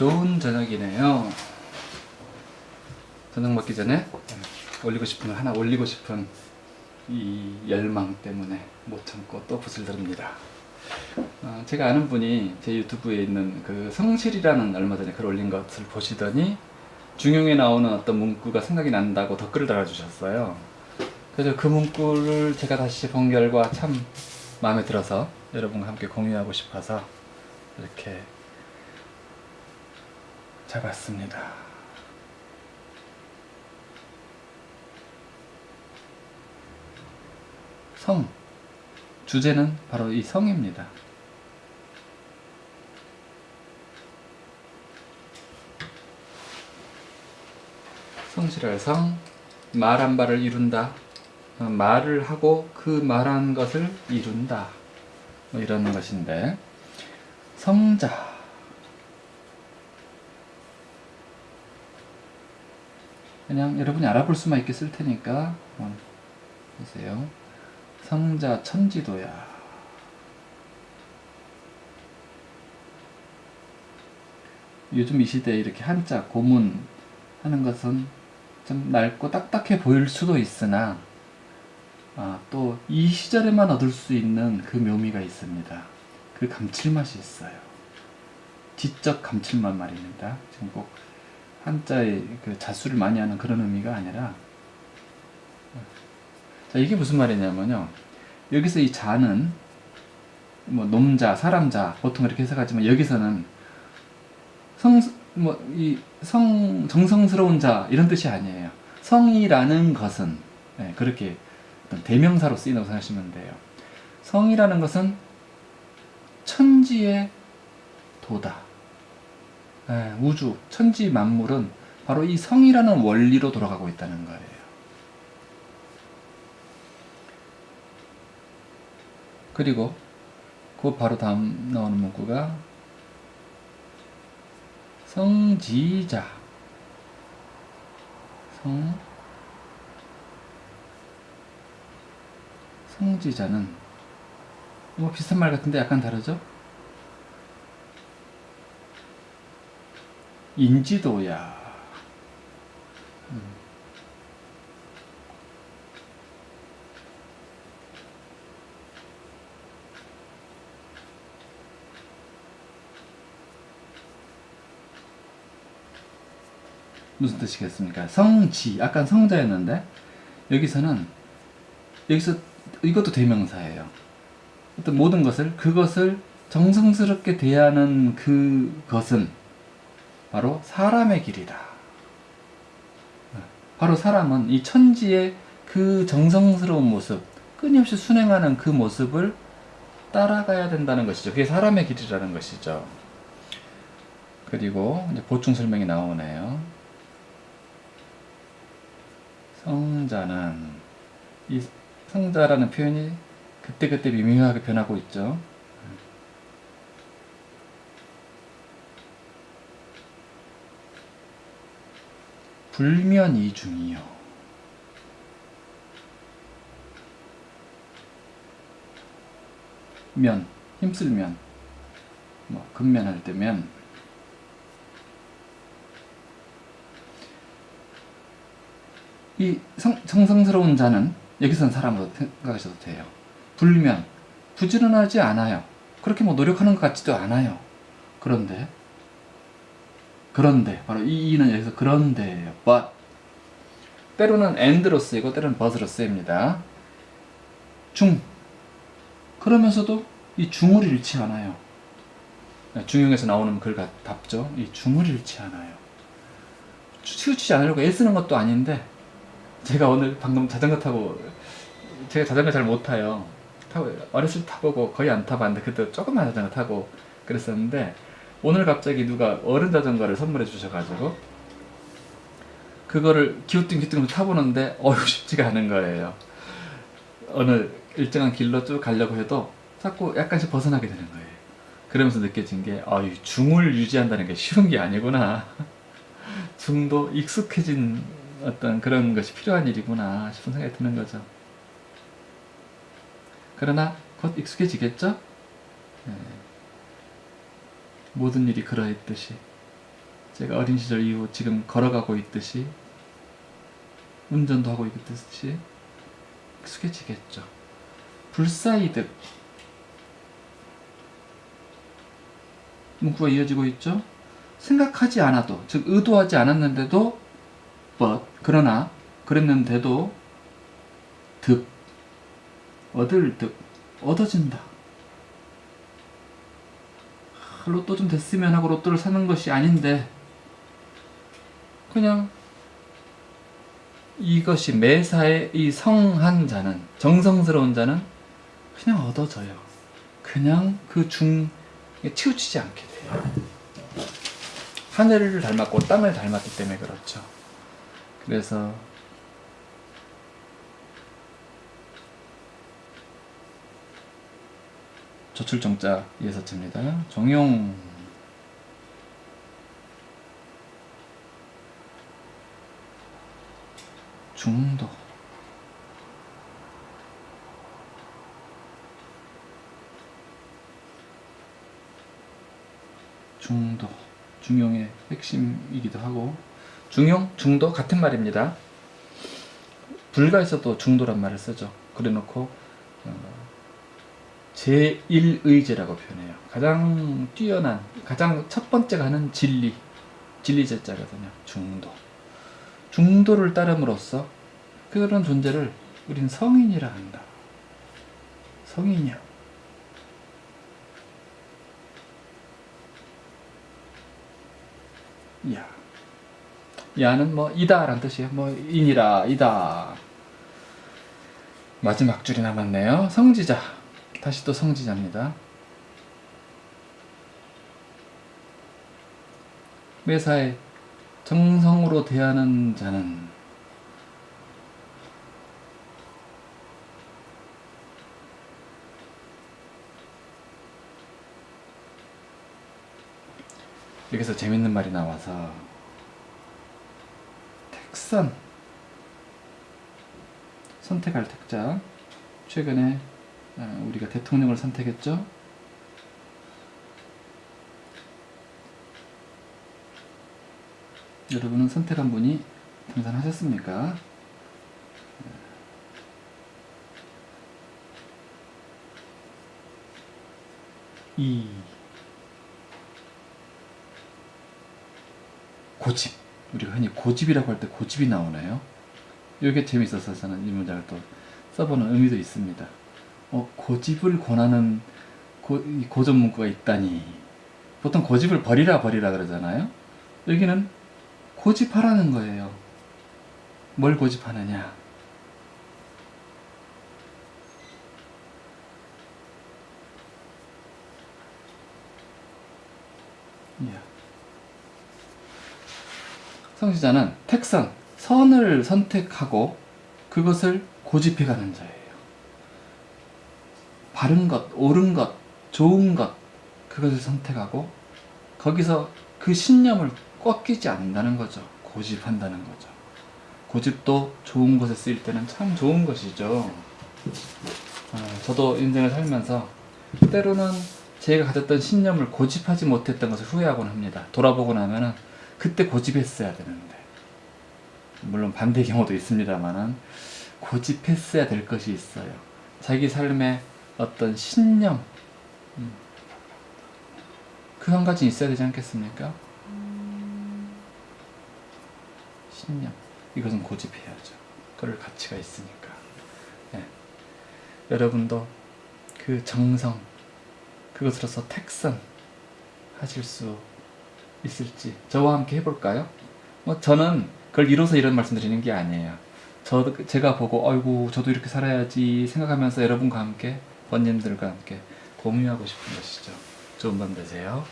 좋은 저녁이네요. 저녁 먹기 전에 올리고 싶은 거 하나 올리고 싶은 이 열망 때문에 못 참고 또 붓을 들습니다. 어, 제가 아는 분이 제 유튜브에 있는 그 성실이라는 얼마 전에 글 올린 것을 보시더니 중용에 나오는 어떤 문구가 생각이 난다고 댓글을 달아주셨어요. 그래서 그 문구를 제가 다시 본 결과 참 마음에 들어서 여러분과 함께 공유하고 싶어서 이렇게 잡았습니다. 성. 주제는 바로 이 성입니다. 성실할 성, 말 한 바를 이룬다. 어, 말을 하고 그 말한 것을 이룬다. 뭐 이런 것인데 성자 그냥 여러분이 알아볼 수만 있게 쓸 테니까 한번 보세요. 성자 천지도야. 요즘 이 시대에 이렇게 한자 고문 하는 것은 좀 낡고 딱딱해 보일 수도 있으나 아, 또 이 시절에만 얻을 수 있는 그 묘미가 있습니다. 그 감칠맛이 있어요. 지적 감칠맛 말입니다. 지금 꼭 한자의 그 자수를 많이 하는 그런 의미가 아니라 자 이게 무슨 말이냐면요. 여기서 이 자는 뭐 놈자, 사람자 보통 이렇게 해석하지만 여기서는 성 뭐 이 성 정성스러운 자 이런 뜻이 아니에요. 성이라는 것은 네, 그렇게 어떤 대명사로 쓰인다고 생각하시면 돼요. 성이라는 것은 천지의 도다. 네, 우주, 천지 만물은 바로 이 성이라는 원리로 돌아가고 있다는 거예요. 그리고 그 바로 다음 나오는 문구가 성지자 성 성지자는 뭐 비슷한 말 같은데 약간 다르죠? 인지도야 음. 무슨 뜻이겠습니까? 성지, 아까 성자였는데 여기서는 여기서 이것도 대명사예요. 어떤 모든 것을 그것을 정성스럽게 대하는 그것은 바로 사람의 길이다. 바로 사람은 이 천지의 그 정성스러운 모습, 끊임없이 순행하는 그 모습을 따라가야 된다는 것이죠. 그게 사람의 길이라는 것이죠. 그리고 보충 설명이 나오네요. 성자는 이 성자라는 표현이 그때그때 미묘하게 변하고 있죠. 불면이 중이요. 면, 힘쓸 면, 뭐 근면할 때면 이 성, 정성스러운 자는 여기서는 사람으로 생각하셔도 돼요. 불면, 부지런하지 않아요. 그렇게 뭐 노력하는 것 같지도 않아요. 그런데 그런데 바로 이 이는 여기서 그런데예요. but 때로는 and로 쓰이고 때로는 but으로 쓰입니다. 중 그러면서도 이 중을 잃지 않아요. 중용에서 나오는 글 답죠. 이 중을 잃지 않아요. 치우치지 않으려고 애쓰는 것도 아닌데 제가 오늘 방금 자전거 타고 제가 자전거 잘 못 타요. 타고 어렸을 때 타보고 거의 안 타봤는데 그때 조금만 자전거 타고 그랬었는데 오늘 갑자기 누가 어른 자전거를 선물해 주셔가지고 그거를 기우뚱기우뚱 타보는데 어휴 쉽지가 않은 거예요. 어느 일정한 길로 쭉 가려고 해도 자꾸 약간씩 벗어나게 되는 거예요. 그러면서 느껴진 게 아유 중을 유지한다는 게 쉬운 게 아니구나. 중도 익숙해진 어떤 그런 것이 필요한 일이구나 싶은 생각이 드는 거죠. 그러나 곧 익숙해지겠죠? 네. 모든 일이 그러했듯이 제가 어린 시절 이후 지금 걸어가고 있듯이 운전도 하고 있듯이 익숙해지겠죠. 불사이득 문구가 이어지고 있죠. 생각하지 않아도 즉 의도하지 않았는데도 but 그러나 그랬는데도 득 얻을 득 얻어진다. 아, 로또 좀 됐으면 하고 로또를 사는 것이 아닌데 그냥 이것이 매사에 이 성한 자는 정성스러운 자는 그냥 얻어져요. 그냥 그 중 치우치지 않게 돼요. 하늘을 닮았고 땅을 닮았기 때문에 그렇죠. 그래서 조출정자 예서치입니다. 정용 중도 중도 중용의 핵심이기도 하고 중용, 중도 같은 말입니다. 불가에서도 중도란 말을 쓰죠. 그래놓고 어, 제1의제라고 표현해요. 가장 뛰어난, 가장 첫 번째가 하는 진리, 진리 제자거든요. 중도. 중도를 따름으로써 그런 존재를 우린 성인이라 한다. 성인이야. 야. 야는 뭐 이다라는 뜻이에요. 뭐 인이라 이다. 마지막 줄이 남았네요. 성지자. 다시 또 성지자입니다. 매사에 정성으로 대하는 자는 여기서 재밌는 말이 나와서 택선 선택할 택자 최근에 어, 우리가 대통령을 선택했죠 여러분은 선택한 분이 당선하셨습니까? 이 고집 우리가 흔히 고집이라고 할 때 고집이 나오나요? 이게 재밌어서 저는 이 문장을 또 써보는 의미도 있습니다. 어, 고집을 권하는 고, 이 고전 문구가 있다니 보통 고집을 버리라 버리라 그러잖아요. 여기는 고집하라는 거예요. 뭘 고집하느냐? 예. 성지자는 택선, 선을 선택하고 그것을 고집해가는 자예요. 바른 것, 옳은 것, 좋은 것, 그것을 선택하고 거기서 그 신념을 꺾이지 않는다는 거죠. 고집한다는 거죠. 고집도 좋은 곳에 쓰일 때는 참 좋은 것이죠. 어, 저도 인생을 살면서 때로는 제가 가졌던 신념을 고집하지 못했던 것을 후회하곤 합니다. 돌아보고 나면 은 그때 고집했어야 되는데 물론 반대 경우도 있습니다만은 고집했어야 될 것이 있어요. 자기 삶에 어떤 신념 음, 그한 가지 있어야 되지 않겠습니까? 신념 이것은 고집해야죠. 그럴 가치가 있으니까. 네. 여러분도 그 정성 그것으로서 택선 하실 수 있을지 저와 함께 해볼까요? 뭐 저는 그걸 이뤄서 이런 말씀 드리는 게 아니에요. 저 제가 보고 아이고 저도 이렇게 살아야지 생각하면서 여러분과 함께 번님들과 함께 공유하고 싶은 것이죠. 좋은 밤 되세요.